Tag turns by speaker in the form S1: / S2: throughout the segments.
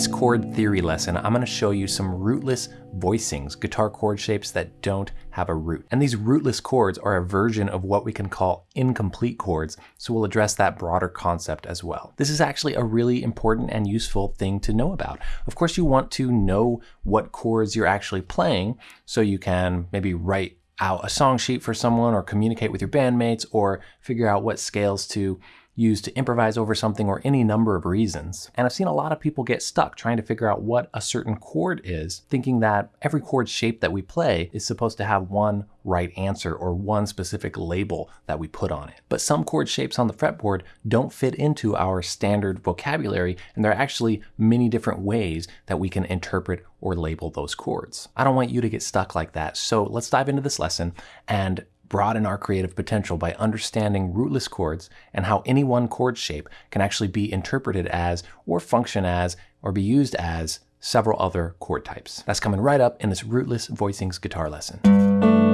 S1: this chord theory lesson, I'm going to show you some rootless voicings, guitar chord shapes that don't have a root. And these rootless chords are a version of what we can call incomplete chords, so we'll address that broader concept as well. This is actually a really important and useful thing to know about. Of course, you want to know what chords you're actually playing so you can maybe write out a song sheet for someone or communicate with your bandmates or figure out what scales to used to improvise over something or any number of reasons. And I've seen a lot of people get stuck trying to figure out what a certain chord is, thinking that every chord shape that we play is supposed to have one right answer or one specific label that we put on it. But some chord shapes on the fretboard don't fit into our standard vocabulary, and there are actually many different ways that we can interpret or label those chords. I don't want you to get stuck like that, so let's dive into this lesson and broaden our creative potential by understanding rootless chords and how any one chord shape can actually be interpreted as, or function as, or be used as several other chord types. That's coming right up in this Rootless Voicings guitar lesson.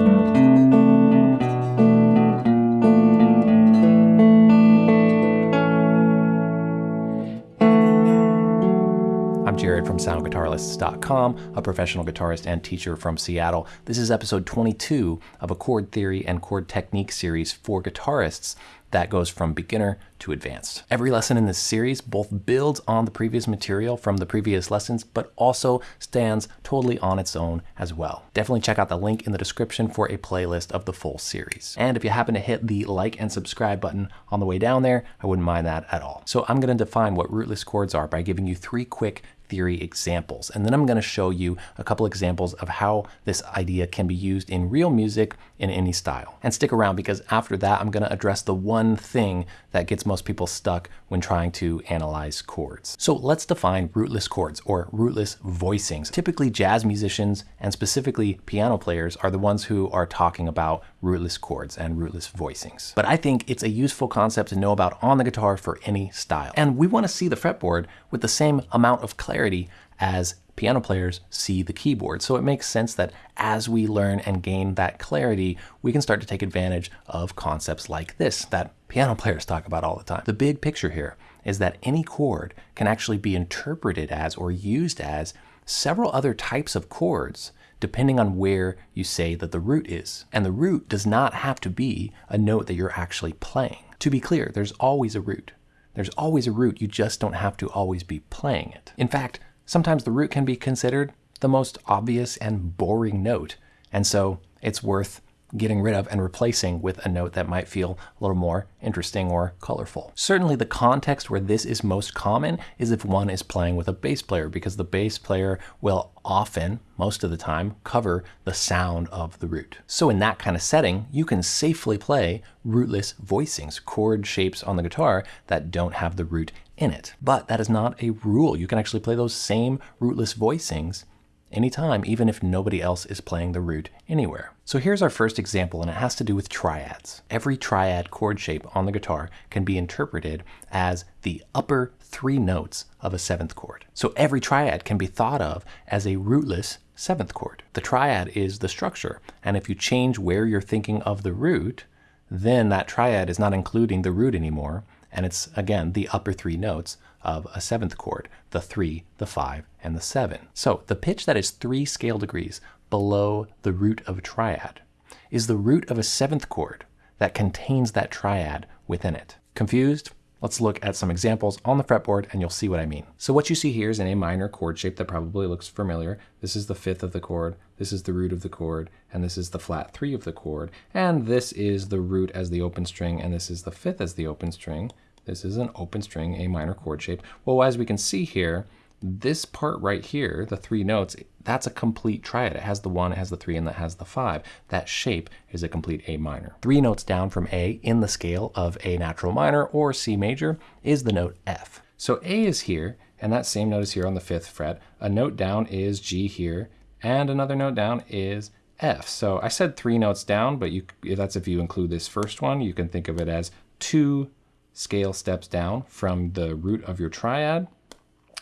S1: I'm Jared from SoundGuitarlessons.com, a professional guitarist and teacher from Seattle. This is episode 22 of a chord theory and chord technique series for guitarists that goes from beginner to advanced. Every lesson in this series both builds on the previous material from the previous lessons, but also stands totally on its own as well. Definitely check out the link in the description for a playlist of the full series. And if you happen to hit the like and subscribe button on the way down there, I wouldn't mind that at all. So I'm going to define what rootless chords are by giving you three quick theory examples. And then I'm going to show you a couple examples of how this idea can be used in real music in any style. And stick around because after that, I'm going to address the one thing that gets most people stuck when trying to analyze chords. So let's define rootless chords or rootless voicings. Typically jazz musicians and specifically piano players are the ones who are talking about rootless chords and rootless voicings. But I think it's a useful concept to know about on the guitar for any style. And we want to see the fretboard with the same amount of clarity as piano players see the keyboard. So it makes sense that as we learn and gain that clarity, we can start to take advantage of concepts like this that piano players talk about all the time. The big picture here is that any chord can actually be interpreted as or used as several other types of chords depending on where you say that the root is. And the root does not have to be a note that you're actually playing. To be clear, there's always a root. There's always a root, you just don't have to always be playing it. In fact, sometimes the root can be considered the most obvious and boring note, and so it's worth getting rid of and replacing with a note that might feel a little more interesting or colorful. Certainly the context where this is most common is if one is playing with a bass player because the bass player will often, most of the time, cover the sound of the root. So in that kind of setting, you can safely play rootless voicings, chord shapes on the guitar that don't have the root in it. But that is not a rule. You can actually play those same rootless voicings anytime, even if nobody else is playing the root anywhere. So here's our first example, and it has to do with triads. Every triad chord shape on the guitar can be interpreted as the upper three notes of a seventh chord. So every triad can be thought of as a rootless seventh chord. The triad is the structure, and if you change where you're thinking of the root, then that triad is not including the root anymore, and it's again the upper three notes of a seventh chord, the three, the five, and the seven. So the pitch that is three scale degrees below the root of a triad is the root of a seventh chord that contains that triad within it. Confused? Let's look at some examples on the fretboard and you'll see what I mean. So what you see here is an A minor chord shape that probably looks familiar. This is the fifth of the chord, this is the root of the chord, and this is the flat three of the chord, and this is the root as the open string, and this is the fifth as the open string. This is an open string A minor chord shape. Well, as we can see here, this part right here, the three notes, that's a complete triad. It has the one, it has the three, and that has the five. That shape is a complete A minor. Three notes down from A in the scale of A natural minor or C major is the note F. So A is here, and that same note is here on the fifth fret. A note down is G here, and another note down is F. So I said three notes down, but you, that's if you include this first one. You can think of it as two scale steps down from the root of your triad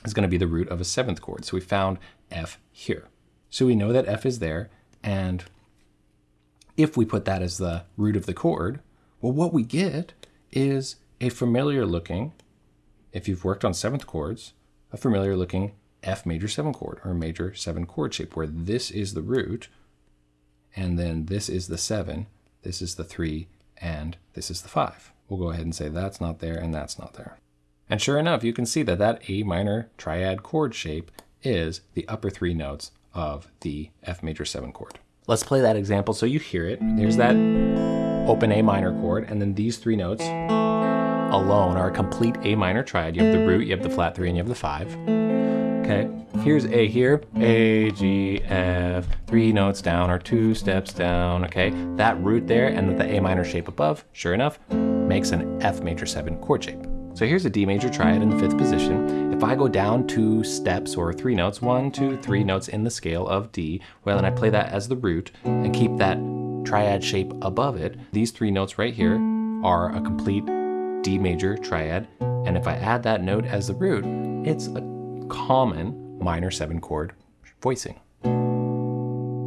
S1: is going to be the root of a seventh chord. So we found F here. So we know that F is there, and if we put that as the root of the chord, well, what we get is a familiar looking, if you've worked on seventh chords, a familiar looking F major 7 chord or major 7 chord shape where this is the root and then this is the 7, this is the 3, and this is the 5. We'll go ahead and say that's not there and that's not there. And sure enough, you can see that that A minor triad chord shape is the upper three notes of the F major 7 chord. Let's play that example so you hear it. There's that open A minor chord, and then these three notes alone are a complete A minor triad. You have the root, you have the flat 3, and you have the 5. Okay, here's A here, A, G, F, three notes down or two steps down, okay? That root there and the A minor shape above, sure enough, makes an F major 7 chord shape. So here's a D major triad in the fifth position. If I go down two steps or three notes, one, two, three notes in the scale of D, well, then I play that as the root and keep that triad shape above it, these three notes right here are a complete D major triad. And if I add that note as the root, it's a common minor seven chord voicing.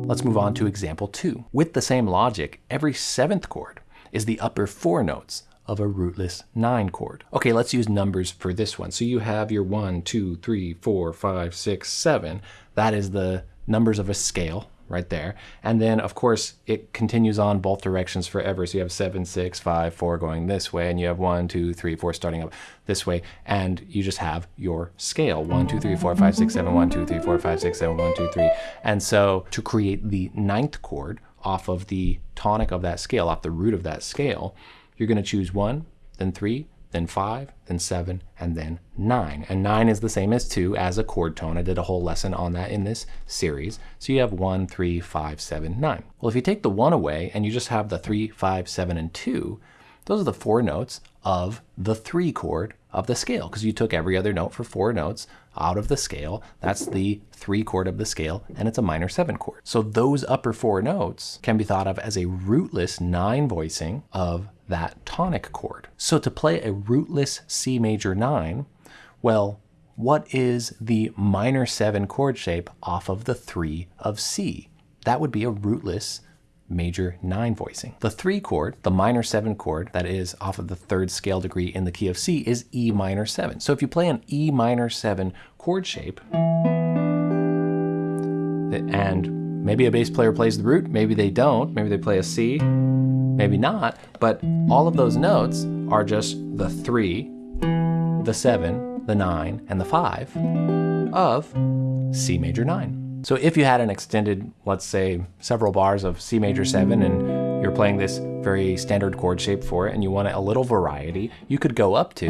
S1: Let's move on to example two. With the same logic, every seventh chord is the upper four notes of a rootless 9 chord. Okay, let's use numbers for this one. So you have your one, two, three, four, five, six, seven. That is the numbers of a scale right there. And then, of course, it continues on both directions forever. So you have 7, 6, 5, 4 going this way, and you have one, two, three, four starting up this way. And you just have your scale 1, 2, 3, 4, 5, 6, 7, 1, 2, 3, 4, 5, 6, 7, 1, 2, 3. And so to create the ninth chord off of the tonic of that scale, off the root of that scale, you're going to choose one, then three, then five, then seven, and then nine. And nine is the same as two as a chord tone. I did a whole lesson on that in this series. So you have one, three, five, seven, nine. Well, if you take the one away and you just have the three, five, seven, and two, those are the four notes of the three chord of the scale because you took every other note for four notes out of the scale. That's the three chord of the scale and it's a minor seven chord. So those upper four notes can be thought of as a rootless nine voicing of that tonic chord. So to play a rootless C major 9, well, what is the minor 7 chord shape off of the 3 of C? That would be a rootless major 9 voicing. The 3 chord, the minor 7 chord that is off of the third scale degree in the key of C is E minor 7. So if you play an E minor 7 chord shape, and maybe a bass player plays the root, maybe they don't, maybe they play a C, maybe mm. not, but all of those notes are just the three, the seven, the nine, and the five of C major nine. So if you had an extended, let's say, several bars of C major seven and you're playing this very standard chord shape for it and you want a little variety, you could go up to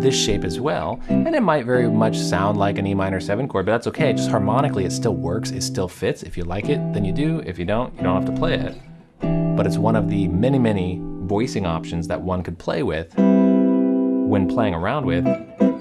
S1: this shape as well. And it might very much sound like an E minor 7 chord, but that's okay. Just harmonically, it still works. It still fits. If you like it, then you do. If you don't, you don't have to play it but it's one of the many, many voicing options that one could play with when playing around with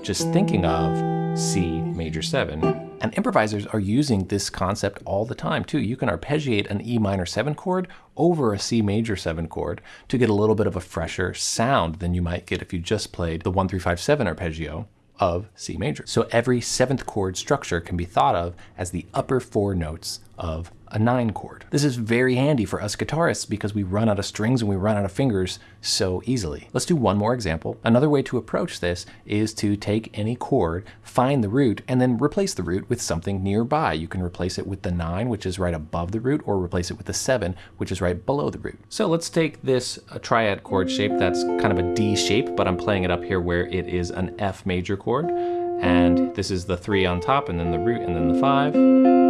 S1: just thinking of C major 7. And improvisers are using this concept all the time too. You can arpeggiate an E minor 7 chord over a C major 7 chord to get a little bit of a fresher sound than you might get if you just played the 1357 arpeggio of C major. So every seventh chord structure can be thought of as the upper four notes of a nine chord. This is very handy for us guitarists because we run out of strings and we run out of fingers so easily. Let's do one more example. Another way to approach this is to take any chord, find the root, and then replace the root with something nearby. You can replace it with the nine, which is right above the root, or replace it with the seven, which is right below the root. So let's take this uh, triad chord shape that's kind of a D shape, but I'm playing it up here where it is an F major chord. And this is the three on top, and then the root, and then the five.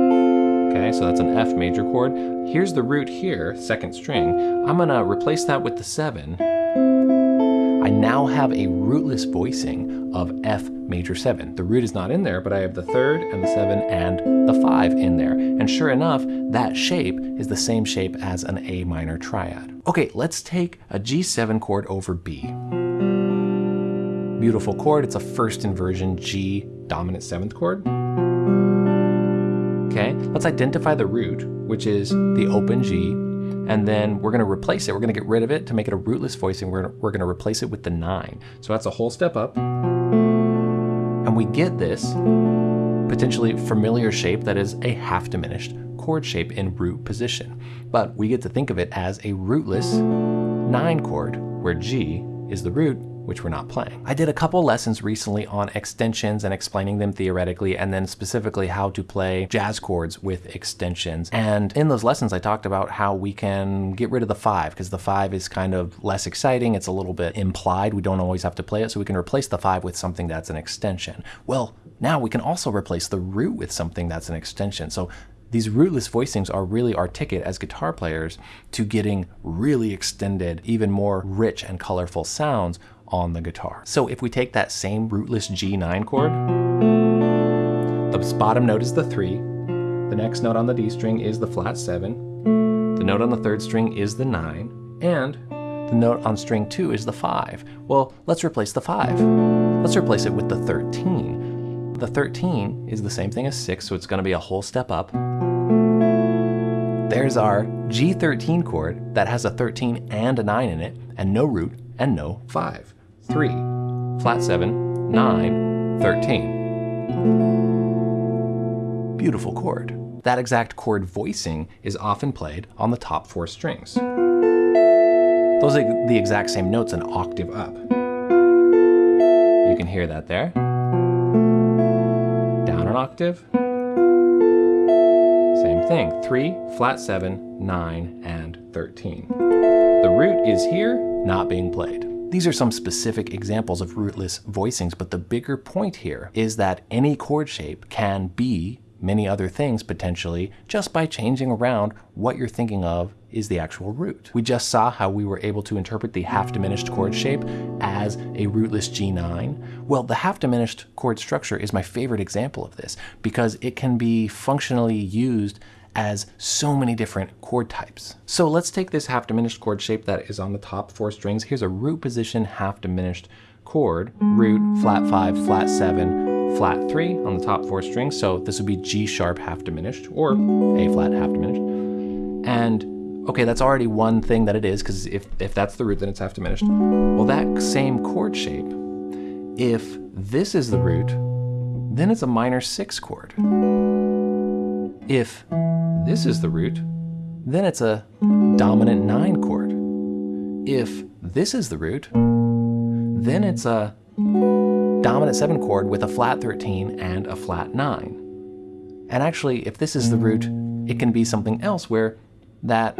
S1: Okay, so that's an F major chord. Here's the root here, second string. I'm gonna replace that with the seven. I now have a rootless voicing of F major seven. The root is not in there, but I have the third and the seven and the five in there. And sure enough, that shape is the same shape as an A minor triad. Okay, let's take a G7 chord over B. Beautiful chord, it's a first inversion G dominant seventh chord. Okay, let's identify the root, which is the open G, and then we're going to replace it. We're going to get rid of it to make it a rootless voicing. We're, we're going to replace it with the nine. So that's a whole step up. And we get this potentially familiar shape that is a half diminished chord shape in root position. But we get to think of it as a rootless nine chord, where G is the root which we're not playing. I did a couple lessons recently on extensions and explaining them theoretically, and then specifically how to play jazz chords with extensions. And in those lessons, I talked about how we can get rid of the five, because the five is kind of less exciting. It's a little bit implied. We don't always have to play it, so we can replace the five with something that's an extension. Well, now we can also replace the root with something that's an extension. So these rootless voicings are really our ticket as guitar players to getting really extended, even more rich and colorful sounds on the guitar. So if we take that same rootless G9 chord, the bottom note is the 3, the next note on the D string is the flat 7, the note on the third string is the 9, and the note on string 2 is the 5. Well, let's replace the 5. Let's replace it with the 13. The 13 is the same thing as 6, so it's going to be a whole step up. There's our G13 chord that has a 13 and a 9 in it, and no root and no 5. 3, flat 7, 9, 13. Beautiful chord. That exact chord voicing is often played on the top four strings. Those are the exact same notes an octave up. You can hear that there. Down an octave. Same thing, 3, flat 7, 9, and 13. The root is here, not being played. These are some specific examples of rootless voicings, but the bigger point here is that any chord shape can be many other things potentially just by changing around what you're thinking of is the actual root. We just saw how we were able to interpret the half diminished chord shape as a rootless G9. Well, the half diminished chord structure is my favorite example of this because it can be functionally used as so many different chord types. So let's take this half diminished chord shape that is on the top four strings. Here's a root position half diminished chord, root, flat five, flat seven, flat three on the top four strings. So this would be G sharp half diminished or A flat half diminished. And okay, that's already one thing that it is because if, if that's the root, then it's half diminished. Well, that same chord shape, if this is the root, then it's a minor six chord. If this is the root, then it's a dominant 9 chord. If this is the root, then it's a dominant 7 chord with a flat 13 and a flat 9. And actually, if this is the root, it can be something else where that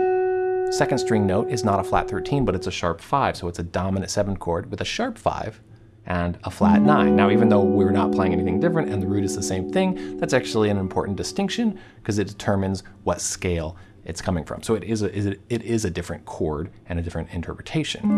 S1: second string note is not a flat 13, but it's a sharp 5, so it's a dominant 7 chord with a sharp 5 and a flat 9. Now, even though we're not playing anything different and the root is the same thing, that's actually an important distinction because it determines what scale it's coming from. So it is, a, it is a different chord and a different interpretation.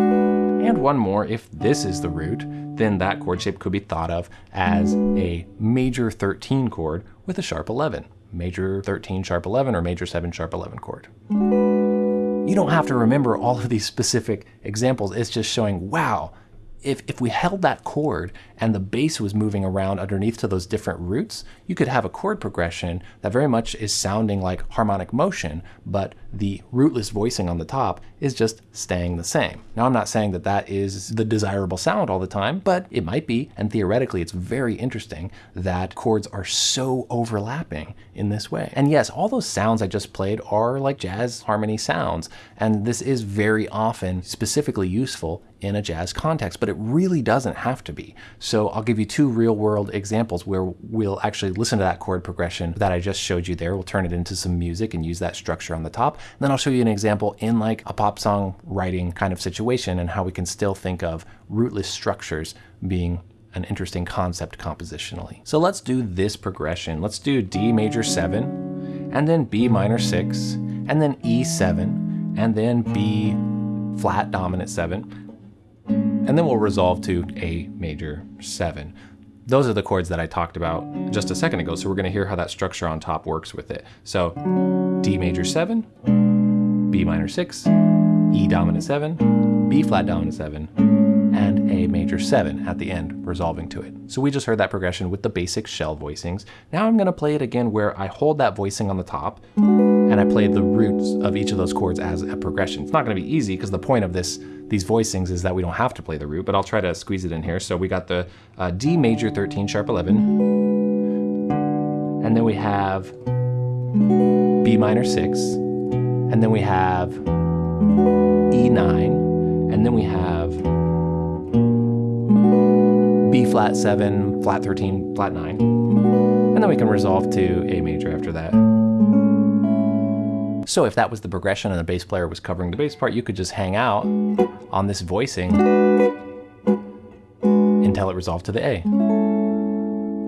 S1: And one more, if this is the root, then that chord shape could be thought of as a major 13 chord with a sharp 11. Major 13 sharp 11 or major 7 sharp 11 chord. You don't have to remember all of these specific examples. It's just showing, wow, if, if we held that chord and the bass was moving around underneath to those different roots, you could have a chord progression that very much is sounding like harmonic motion, but the rootless voicing on the top is just staying the same. Now, I'm not saying that that is the desirable sound all the time, but it might be, and theoretically, it's very interesting that chords are so overlapping in this way. And yes, all those sounds I just played are like jazz harmony sounds, and this is very often specifically useful in a jazz context, but it really doesn't have to be. So I'll give you two real world examples where we'll actually listen to that chord progression that I just showed you there. We'll turn it into some music and use that structure on the top. And then I'll show you an example in like a pop song writing kind of situation and how we can still think of rootless structures being an interesting concept compositionally. So let's do this progression. Let's do D major 7, and then B minor 6, and then E7, and then B flat dominant 7, and then we'll resolve to A major 7. Those are the chords that I talked about just a second ago, so we're going to hear how that structure on top works with it. So D major 7, B minor 6, E dominant 7, B flat dominant 7, and a major 7 at the end, resolving to it. So we just heard that progression with the basic shell voicings. Now I'm going to play it again where I hold that voicing on the top and I play the roots of each of those chords as a progression. It's not going to be easy because the point of this these voicings is that we don't have to play the root, but I'll try to squeeze it in here. So we got the uh, D major 13 sharp 11, and then we have B minor 6, and then we have E9, and then we have B flat 7, flat 13, flat 9. And then we can resolve to A major after that. So if that was the progression and the bass player was covering the bass part, you could just hang out on this voicing until it resolved to the A.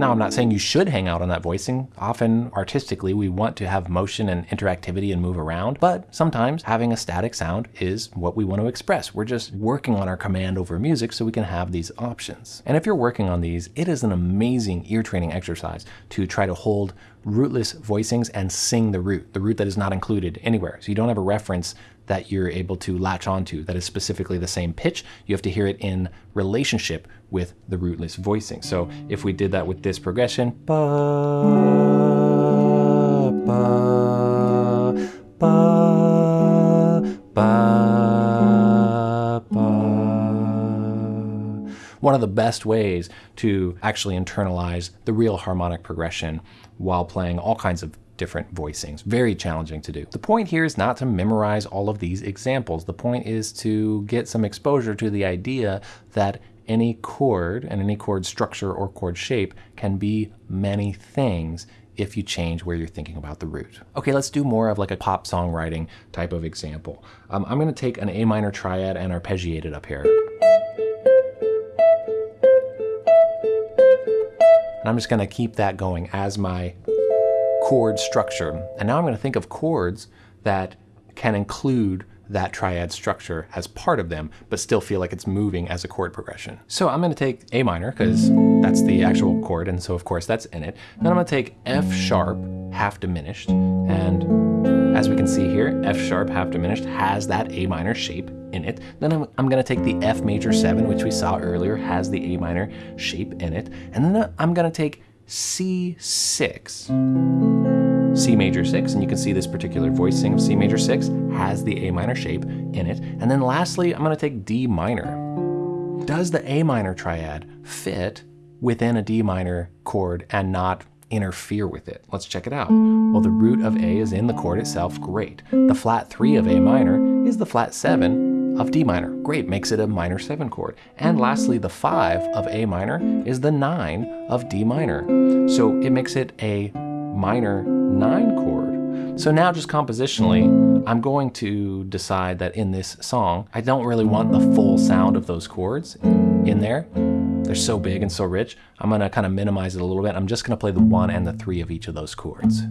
S1: Now, I'm not saying you should hang out on that voicing. Often, artistically, we want to have motion and interactivity and move around, but sometimes having a static sound is what we want to express. We're just working on our command over music so we can have these options. And if you're working on these, it is an amazing ear training exercise to try to hold rootless voicings and sing the root, the root that is not included anywhere. So you don't have a reference that you're able to latch onto that is specifically the same pitch. You have to hear it in relationship with the rootless voicing. So if we did that with this progression, ba, ba, ba, ba, ba. One of the best ways to actually internalize the real harmonic progression while playing all kinds of different voicings. Very challenging to do. The point here is not to memorize all of these examples. The point is to get some exposure to the idea that any chord and any chord structure or chord shape can be many things if you change where you're thinking about the root. Okay, let's do more of like a pop songwriting type of example. Um, I'm gonna take an A minor triad and arpeggiate it up here. And I'm just gonna keep that going as my chord structure. And now I'm going to think of chords that can include that triad structure as part of them, but still feel like it's moving as a chord progression. So I'm going to take A minor, because that's the actual chord, and so of course that's in it. Then I'm going to take F sharp, half diminished, and as we can see here, F sharp, half diminished, has that A minor shape in it. Then I'm, I'm going to take the F major 7, which we saw earlier, has the A minor shape in it, and then I'm going to take C6, C major 6, and you can see this particular voicing of C major 6 has the A minor shape in it. And then lastly, I'm going to take D minor. Does the A minor triad fit within a D minor chord and not interfere with it? Let's check it out. Well, the root of A is in the chord itself, great. The flat 3 of A minor is the flat 7 of D minor. Great, makes it a minor 7 chord. And lastly, the 5 of A minor is the 9 of D minor. So it makes it a minor 9 chord. So now just compositionally, I'm going to decide that in this song, I don't really want the full sound of those chords in there. They're so big and so rich. I'm gonna kind of minimize it a little bit. I'm just gonna play the 1 and the 3 of each of those chords.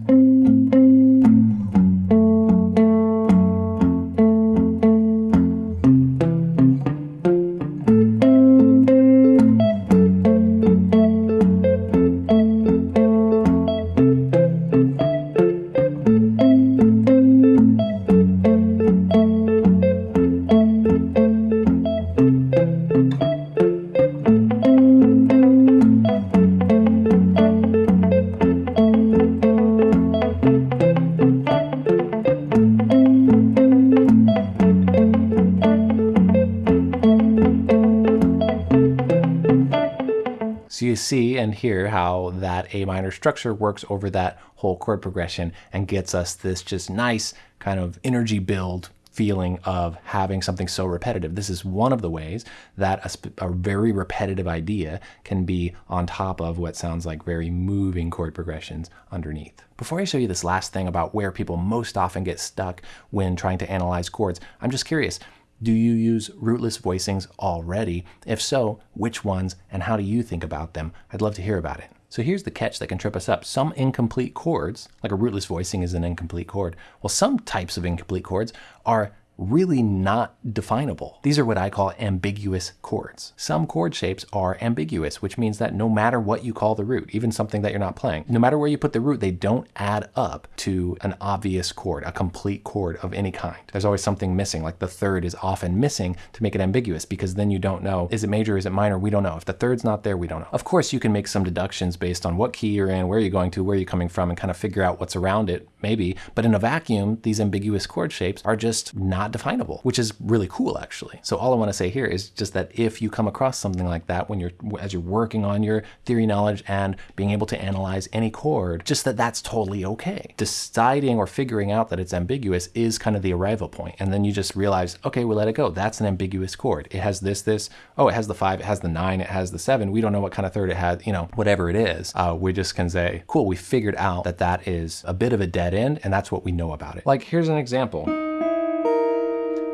S1: You see and hear how that A minor structure works over that whole chord progression and gets us this just nice kind of energy build feeling of having something so repetitive. This is one of the ways that a, a, very repetitive idea can be on top of what sounds like very moving chord progressions underneath. Before I show you this last thing about where people most often get stuck when trying to analyze chords, I'm just curious, do you use rootless voicings already? If so, which ones and how do you think about them? I'd love to hear about it. So here's the catch that can trip us up. Some incomplete chords, like a rootless voicing is an incomplete chord, well, some types of incomplete chords are really not definable. These are what I call ambiguous chords. Some chord shapes are ambiguous, which means that no matter what you call the root, even something that you're not playing, no matter where you put the root, they don't add up to an obvious chord, a complete chord of any kind. There's always something missing, like the third is often missing to make it ambiguous because then you don't know, is it major, is it minor? We don't know. If the third's not there, we don't know. Of course, you can make some deductions based on what key you're in, where you're going to, where you're coming from, and kind of figure out what's around it, maybe. But in a vacuum, these ambiguous chord shapes are just not not definable, which is really cool actually. So all I want to say here is just that if you come across something like that when you're as you're working on your theory knowledge and being able to analyze any chord, just that that's totally okay. Deciding or figuring out that it's ambiguous is kind of the arrival point, and then you just realize, okay, we let it go. That's an ambiguous chord. It has this, this. Oh, it has the five, it has the nine, it has the seven. We don't know what kind of third it has. You know, whatever it is. Uh, we just can say, cool. We figured out that that is a bit of a dead end, and that's what we know about it. Like here's an example.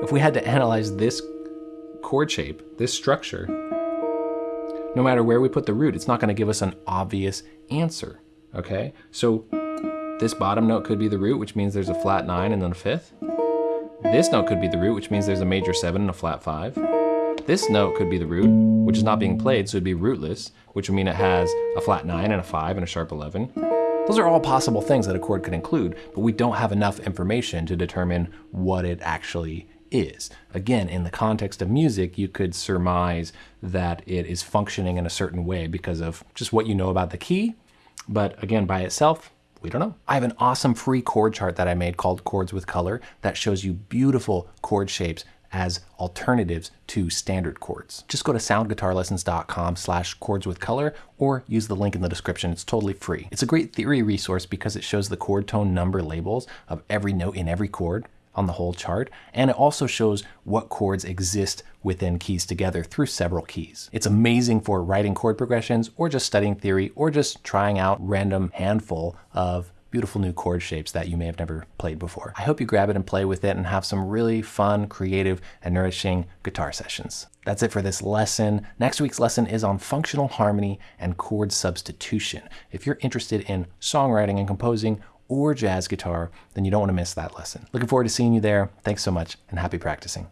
S1: If we had to analyze this chord shape, this structure, no matter where we put the root, it's not going to give us an obvious answer. Okay, so this bottom note could be the root, which means there's a flat nine and then a fifth. This note could be the root, which means there's a major seven and a flat five. This note could be the root, which is not being played, so it'd be rootless, which would mean it has a flat nine and a five and a sharp 11. Those are all possible things that a chord could include, but we don't have enough information to determine what it actually is. Again, in the context of music, you could surmise that it is functioning in a certain way because of just what you know about the key. But again, by itself, we don't know. I have an awesome free chord chart that I made called Chords with Color that shows you beautiful chord shapes as alternatives to standard chords. Just go to soundguitarlessons.com slash chords with color or use the link in the description. It's totally free. It's a great theory resource because it shows the chord tone number labels of every note in every chord on the whole chart, and it also shows what chords exist within keys together through several keys. It's amazing for writing chord progressions or just studying theory or just trying out random handful of beautiful new chord shapes that you may have never played before. I hope you grab it and play with it and have some really fun, creative, and nourishing guitar sessions. That's it for this lesson. Next week's lesson is on functional harmony and chord substitution. If you're interested in songwriting and composing or jazz guitar, then you don't want to miss that lesson. Looking forward to seeing you there. Thanks so much and happy practicing.